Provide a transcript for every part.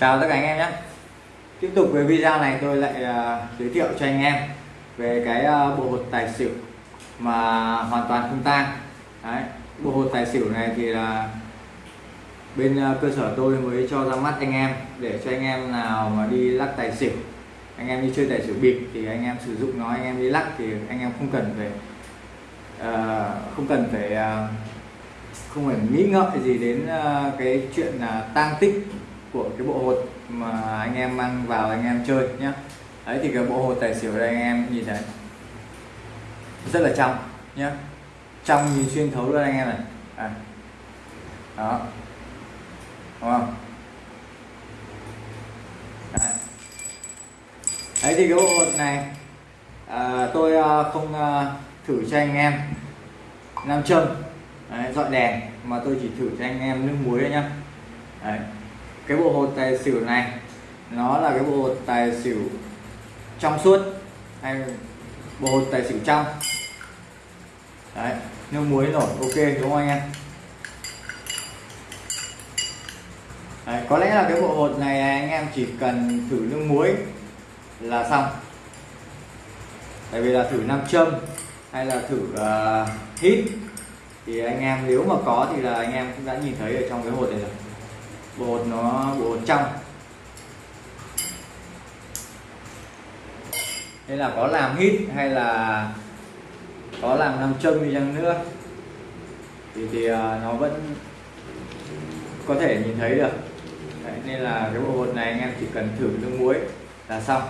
chào tất cả anh em nhé. Tiếp tục với video này tôi lại uh, giới thiệu cho anh em về cái uh, bộ hột tài xỉu mà hoàn toàn không tang. Đấy, bộ hột tài xỉu này thì là bên uh, cơ sở tôi mới cho ra mắt anh em để cho anh em nào mà đi lắc tài xỉu anh em đi chơi tài xỉu bịp thì anh em sử dụng nó anh em đi lắc thì anh em không cần phải uh, không cần phải uh, không phải nghĩ ngợi gì đến uh, cái chuyện là uh, tang tích của cái bộ hột mà anh em mang vào anh em chơi nhé đấy thì cái bộ hột tài xỉu đây anh em nhìn thấy. Rất là trong nhé trong nhìn xuyên thấu luôn anh em này. À. đó. Đúng không? Đấy. đấy thì cái bộ hột này à, tôi à, không à, thử cho anh em. Nam châm. Dọn dọi đèn mà tôi chỉ thử cho anh em nước muối thôi nhá. Đấy cái bộ hột tài xỉu này nó là cái bộ hột tài xỉu trong suốt hay bộ hột tài xỉu trong. Đấy nước muối nổi ok đúng không anh em? Đấy, có lẽ là cái bộ hột này anh em chỉ cần thử nước muối là xong. Tại vì là thử nam châm hay là thử uh, hít thì anh em nếu mà có thì là anh em cũng đã nhìn thấy ở trong cái hột này rồi bột nó bột trong. Nên là có làm hít hay là có làm nam châm đi chăng nữa? Thì thì à, nó vẫn có thể nhìn thấy được. Đấy, nên là cái bộ hột này anh em chỉ cần thử nước muối là xong.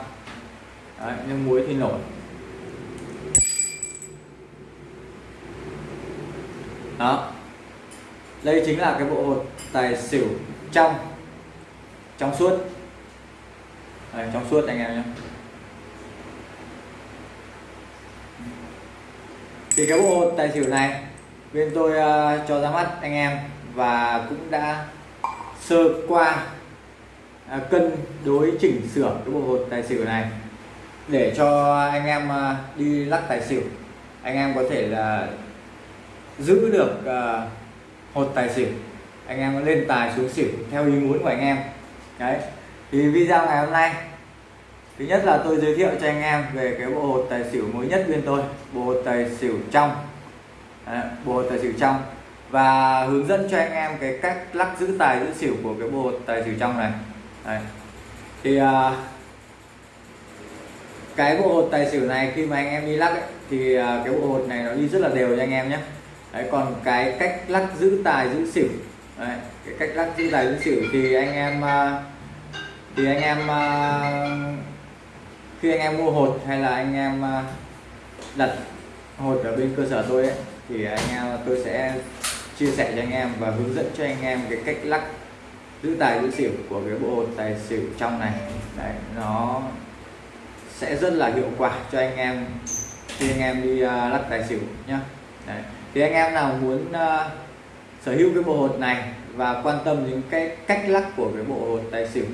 Đấy, nước muối thì nổi. Đó. Đây chính là cái bộ hột tài xỉu trong trong suốt. Đây, trong suốt anh em nhé. Thì cái bộ tài xỉu này bên tôi uh, cho ra mắt anh em và cũng đã sơ qua uh, cân đối chỉnh sửa cái bộ hột tài xỉu này để cho anh em uh, đi lắc tài xỉu. Anh em có thể là giữ được uh, hột tài xỉu anh em lên tài xuống xỉu theo ý muốn của anh em. Đấy thì video ngày hôm nay thứ nhất là tôi giới thiệu cho anh em về cái bộ hột tài xỉu mới nhất bên tôi bộ hột tài xỉu trong. Đấy, bộ hột tài xỉu trong. Và hướng dẫn cho anh em cái cách lắc giữ tài giữ xỉu của cái bộ hột tài xỉu trong này. Đấy. thì à, cái bộ hột tài xỉu này khi mà anh em đi lắc ấy, thì à, cái bộ hột này nó đi rất là đều cho anh em nhé. Đấy, còn cái cách lắc giữ tài giữ xỉu Đấy, cái cách lắc chữ tài giữ xỉu thì anh em à, thì anh em à, khi anh em mua hột hay là anh em à, đặt hột ở bên cơ sở tôi ấy, thì anh em tôi sẽ chia sẻ cho anh em và hướng dẫn cho anh em cái cách lắc giữ tài giữ xỉu của cái bộ hột tài xỉu trong này. Đấy nó sẽ rất là hiệu quả cho anh em khi anh em đi lắc tài xỉu nhá. Đấy thì anh em nào muốn uh, sở hữu cái bộ hột này và quan tâm đến cái cách lắc của cái bộ hột tài xỉu.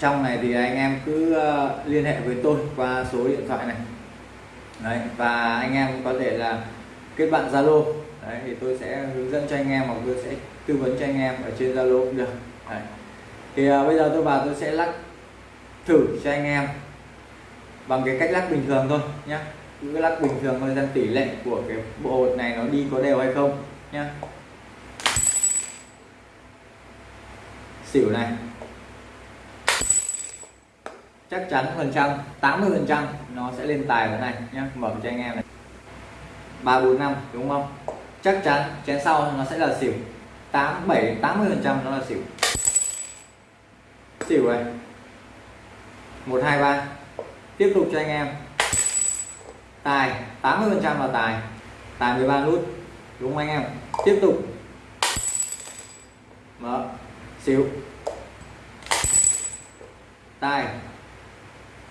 Trong này thì anh em cứ ờ, liên hệ với tôi qua số điện thoại này. Đấy và anh em có thể là kết bạn Zalo. Đấy thì tôi sẽ hướng dẫn cho anh em hoặc tôi sẽ tư vấn cho anh em ở trên Zalo cũng được. Đấy. thì à, bây giờ tôi vào tôi sẽ lắc thử cho anh em bằng cái cách lắc bình thường thôi nhé cứ lắc bình thường thôi xem tỷ lệ của cái bộ hột này nó đi có đều hay không nha. Xỉu này. Chắc chắn phần trăm 80 phần trăm nó sẽ lên tài cái này nhé mở cho anh em này. ba bốn năm, đúng không? Chắc chắn chén sau nó sẽ là xỉu. 8 7 80 phần trăm nó là xỉu. Xỉu này. một, hai, ba. Tiếp tục cho anh em. Tài 80 phần trăm là tài. Tài 13 nút đúng không anh em? Tiếp tục. Mở. Xíu. Tài.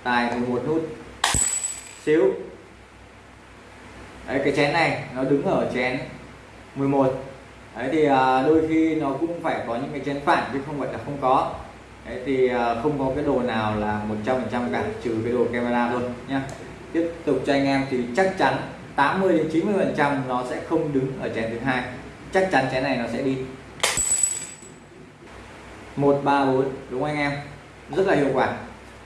Tài 11 nút. Xíu. Đấy, cái chén này nó đứng ở chén 11 đấy, thì à, đôi khi nó cũng phải có những cái chén phản chứ không phải là không có. Đấy, thì à, không có cái đồ nào là 100% cả, trừ cái đồ camera thôi nhá. Tiếp tục cho anh em thì chắc chắn 80 đến 90 phần trăm nó sẽ không đứng ở chén thứ hai. Chắc chắn chén này nó sẽ đi. 134 đúng không anh em? Rất là hiệu quả.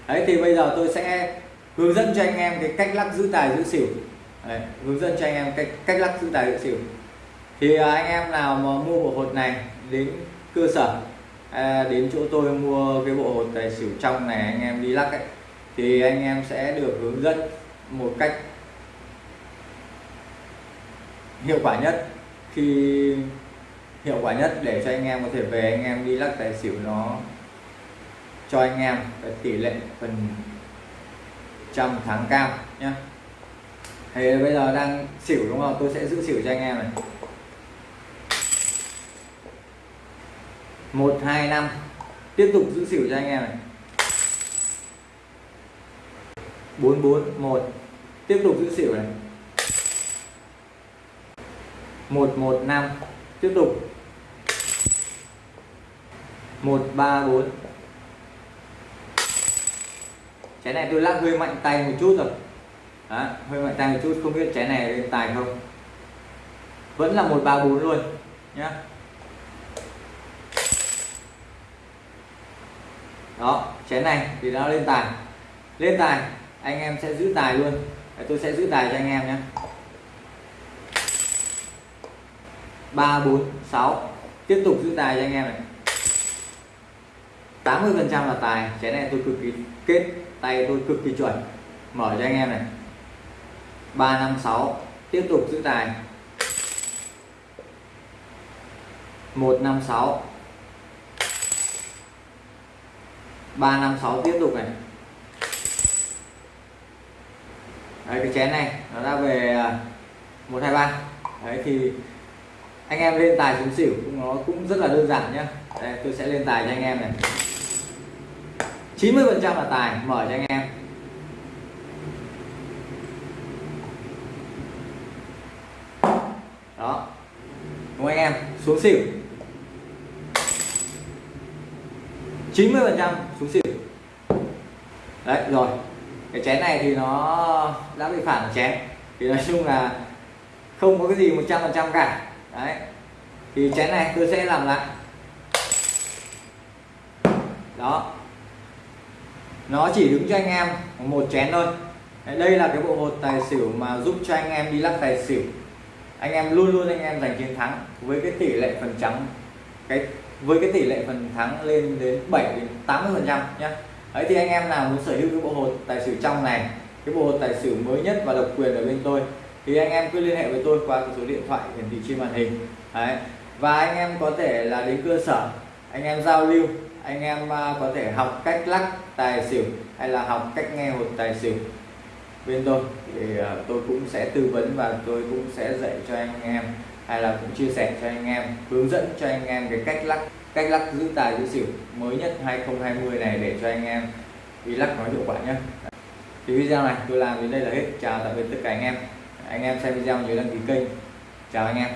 Đấy thì bây giờ tôi sẽ hướng dẫn cho anh em cái cách lắc giữ tài giữ xỉu. Đấy, hướng dẫn cho anh em cách cách lắc giữ tài giữ xỉu. Thì à, anh em nào mà mua bộ hột này đến cơ sở à, đến chỗ tôi mua cái bộ hột tài xỉu trong này anh em đi lắc ấy thì anh em sẽ được hướng dẫn một cách hiệu quả nhất. Khi hiệu quả nhất để cho anh em có thể về, anh em đi lắc tài xỉu nó cho anh em cái tỷ lệ phần trăm thắng cao nhé thì bây giờ đang xỉu đúng không? Tôi sẽ giữ xỉu cho anh em này. Một, hai, năm. Tiếp tục giữ xỉu cho anh em này. Bốn bốn, một. Tiếp tục giữ xỉu này một một năm. Tiếp tục. Một ba bốn. Trái này tôi lắc hơi mạnh tay một chút rồi. Đó, hơi mạnh tay một chút không biết trái này lên tài không. Vẫn là một ba bốn luôn nhá. Đó chén này thì nó lên tài. Lên tài anh em sẽ giữ tài luôn. Tôi sẽ giữ tài cho anh em nhé ba, bốn, sáu. Tiếp tục giữ tài cho anh em này. 80 phần trăm là tài chén này tôi cực kỳ kết, tay tôi cực kỳ chuẩn. Mở cho anh em này. 356 tiếp tục giữ tài. 156 356 tiếp tục này. Đấy, cái chén này nó đã về à, 123 đấy, thì anh em lên tài xuống xỉu, nó cũng rất là đơn giản nhá. Đây, tôi sẽ lên tài cho anh em này. 90 phần trăm là tài mở cho anh em. Đó. Đúng anh em? Xuống xỉu. 90 phần trăm xuống xỉu. Đấy, rồi. Cái chén này thì nó đã bị phản chén. Thì nói chung là không có cái gì 100 phần trăm cả đấy. Thì chén này tôi sẽ làm lại. Đó. Nó chỉ đứng cho anh em một chén thôi. Đây là cái bộ hột tài xỉu mà giúp cho anh em đi lắc tài xỉu. Anh em luôn luôn anh em giành chiến thắng với cái tỷ lệ phần trắng. Cái, với cái tỷ lệ phần thắng lên đến 7 đến 80 phần trăm nhé đấy, thì anh em nào muốn sở hữu cái bộ hột tài xỉu trong này, cái bộ hột tài xỉu mới nhất và độc quyền ở bên tôi thì anh em cứ liên hệ với tôi qua số điện thoại hiển thị trên màn hình. Đấy. Và anh em có thể là đến cơ sở, anh em giao lưu, anh em à, có thể học cách lắc tài xỉu hay là học cách nghe hột tài xỉu bên tôi. Thì à, tôi cũng sẽ tư vấn và tôi cũng sẽ dạy cho anh em hay là cũng chia sẻ cho anh em, hướng dẫn cho anh em cái cách lắc cách lắc giữ tài giữ xỉu mới nhất 2020 này để cho anh em đi lắc nó hiệu quả nhé thì video này tôi làm đến đây là hết. Chào tạm biệt tất cả anh em anh em xem video nhớ đăng ký kênh. Chào anh em.